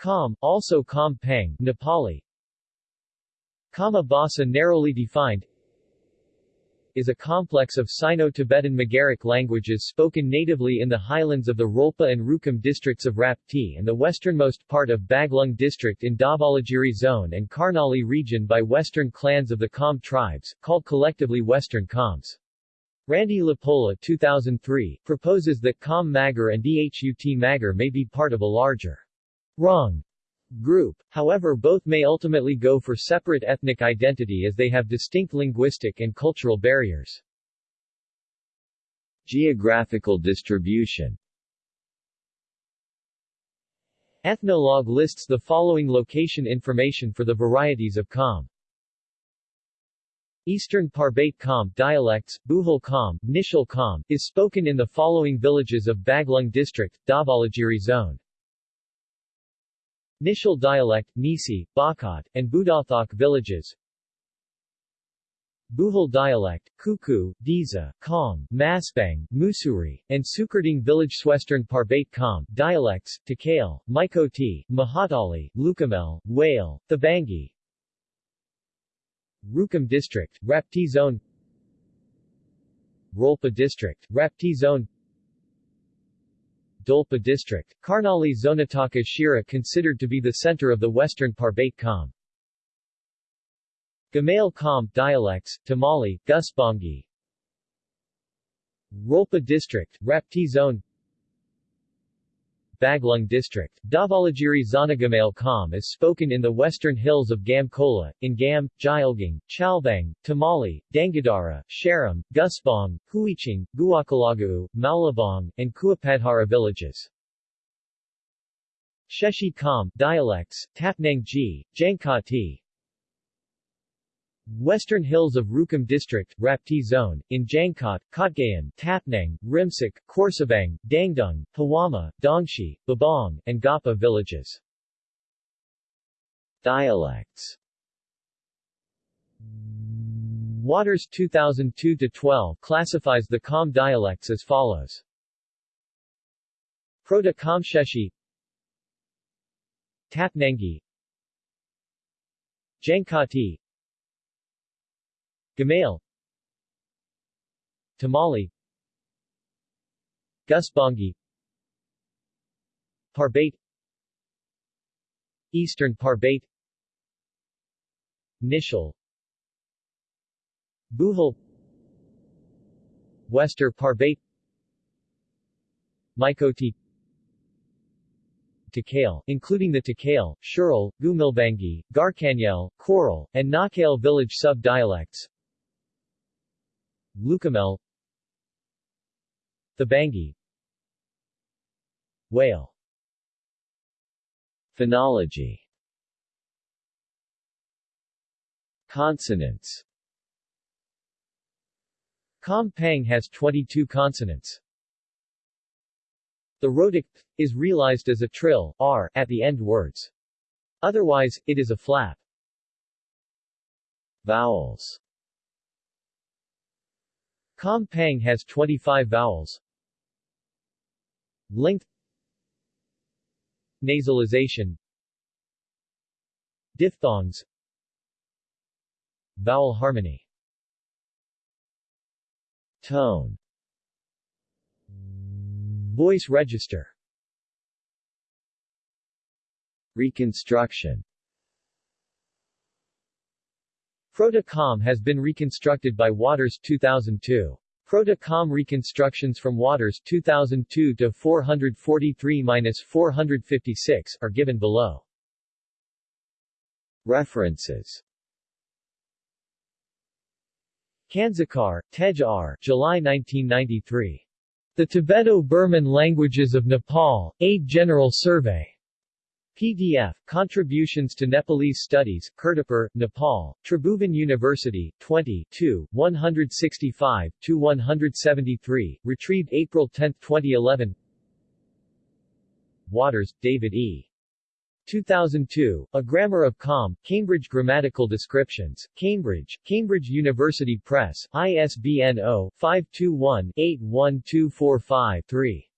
Kham, also Kham Pang Nepali Khama Basa narrowly defined is a complex of Sino-Tibetan Magaric languages spoken natively in the highlands of the Rolpa and Rukum districts of Rapti and the westernmost part of Baglung district in Dhavalagiri zone and Karnali region by western clans of the Kham tribes, called collectively Western Khams. Randy LaPolla 2003, proposes that Kham Magar and Dhut Magar may be part of a larger Rung group. However both may ultimately go for separate ethnic identity as they have distinct linguistic and cultural barriers. Geographical distribution Ethnologue lists the following location information for the varieties of Kham. Eastern Parbate Kham dialects, Buhul Kham, Nishal Kham, is spoken in the following villages of Baglung district, Dhavalagiri zone. Nishal dialect, Nisi, Bakat, and Budathok villages. Buhul dialect, Kuku, Diza, Kong, Masbang, Musuri, and Sukarding village Western Parbate Kham dialects, Takale, Maikoti, Mahatali, Lukamel, Whale, Thabangi. Rukum district, Rapti zone. Rolpa district, Rapti zone Dolpa district, Karnali Zonataka Shira considered to be the center of the western Parbate Kham. Gamal Kham dialects, Tamali, Gusbangi Rolpa district, Rapti zone Baglung district, Dhavalagiri Zanagamal Kham is spoken in the western hills of Gamkola, in Gam, Jilgang, Chalbang, Tamali, Dangadara, Sharam, Gusbong, Huiching, Guakalagau, Maulabong, and Kuapadhara villages. Sheshi Kham dialects, Tapnang Ji, Jangkati, Western hills of Rukum District, Rapti Zone, in Jangkot, Kotgayan, Tapnang, Rimsik, Korsabang, Dangdung, Hawama, Dongshi, Babong, and Gapa villages. Dialects Watters 2002-12 classifies the Kham dialects as follows. Proto-Khamsheshi Tapnangi Jangkati Gamal Tamali Gusbangi Parbate Eastern Parbate Nishal. Buhul Wester Parbate Maikoti Takale, including the Takale, Shural, Gumilbangi, Garkanyel, Coral, and Nakale village sub-dialects Lukamel Thabangi Whale Phonology Consonants Kham Pang has 22 consonants. The rhotic is realized as a trill r at the end words. Otherwise, it is a flap. Vowels Kham Pang has 25 vowels. Length. Nasalization. Diphthongs. Vowel harmony. Tone. Voice register. Reconstruction Proto-Kham has been reconstructed by Watters 2002. Proto-Kham reconstructions from Watters 2002 to 443-456 are given below. References Kansakar, Tej R. July 1993. The Tibeto-Burman Languages of Nepal, 8 General Survey. PDF, Contributions to Nepalese Studies, Kirtipur, Nepal, Tribhuvan University, 20 165-173, retrieved April 10, 2011 Watters, David E. 2002, A Grammar of Kham, Cambridge Grammatical Descriptions, Cambridge, Cambridge University Press, ISBN 0-521-81245-3.